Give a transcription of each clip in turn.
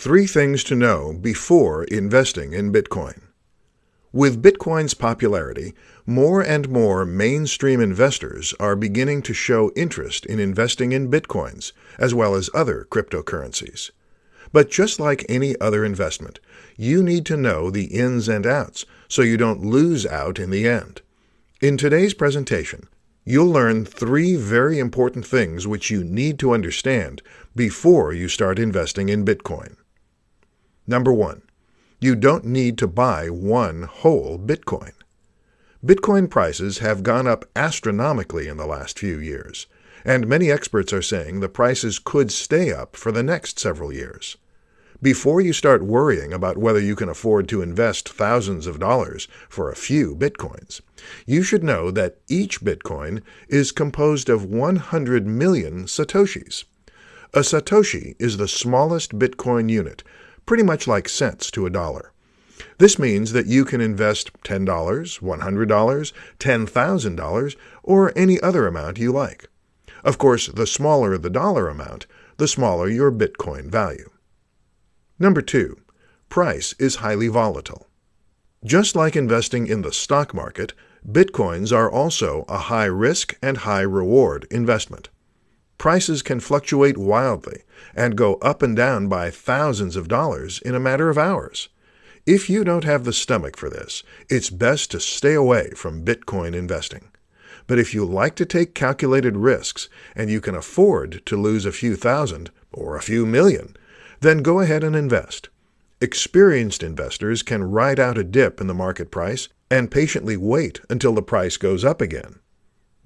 Three things to know before investing in Bitcoin. With Bitcoin's popularity, more and more mainstream investors are beginning to show interest in investing in Bitcoins, as well as other cryptocurrencies. But just like any other investment, you need to know the ins and outs so you don't lose out in the end. In today's presentation, you'll learn three very important things which you need to understand before you start investing in Bitcoin. Number one, you don't need to buy one whole Bitcoin. Bitcoin prices have gone up astronomically in the last few years, and many experts are saying the prices could stay up for the next several years. Before you start worrying about whether you can afford to invest thousands of dollars for a few bitcoins, you should know that each bitcoin is composed of 100 million satoshis. A satoshi is the smallest bitcoin unit, pretty much like cents to a dollar. This means that you can invest $10, $100, $10,000, or any other amount you like. Of course, the smaller the dollar amount, the smaller your Bitcoin value. Number two, price is highly volatile. Just like investing in the stock market, Bitcoins are also a high risk and high reward investment prices can fluctuate wildly and go up and down by thousands of dollars in a matter of hours. If you don't have the stomach for this, it's best to stay away from Bitcoin investing. But if you like to take calculated risks and you can afford to lose a few thousand or a few million, then go ahead and invest. Experienced investors can ride out a dip in the market price and patiently wait until the price goes up again.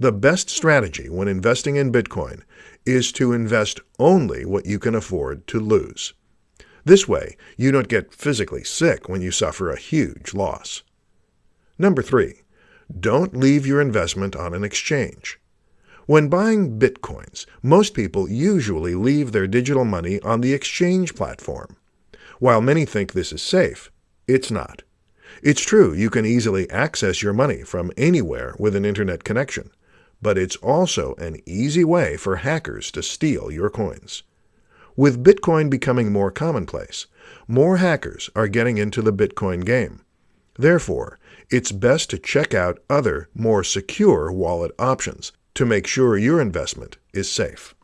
The best strategy when investing in Bitcoin is to invest only what you can afford to lose. This way, you don't get physically sick when you suffer a huge loss. Number three, don't leave your investment on an exchange. When buying bitcoins, most people usually leave their digital money on the exchange platform. While many think this is safe, it's not. It's true you can easily access your money from anywhere with an internet connection, but it's also an easy way for hackers to steal your coins. With Bitcoin becoming more commonplace, more hackers are getting into the Bitcoin game. Therefore, it's best to check out other, more secure wallet options to make sure your investment is safe.